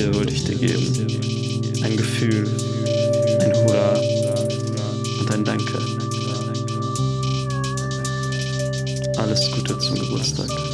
Still wollte ich dir geben. Ein Gefühl, ein Hurra und ein Danke. Alles Gute zum Geburtstag.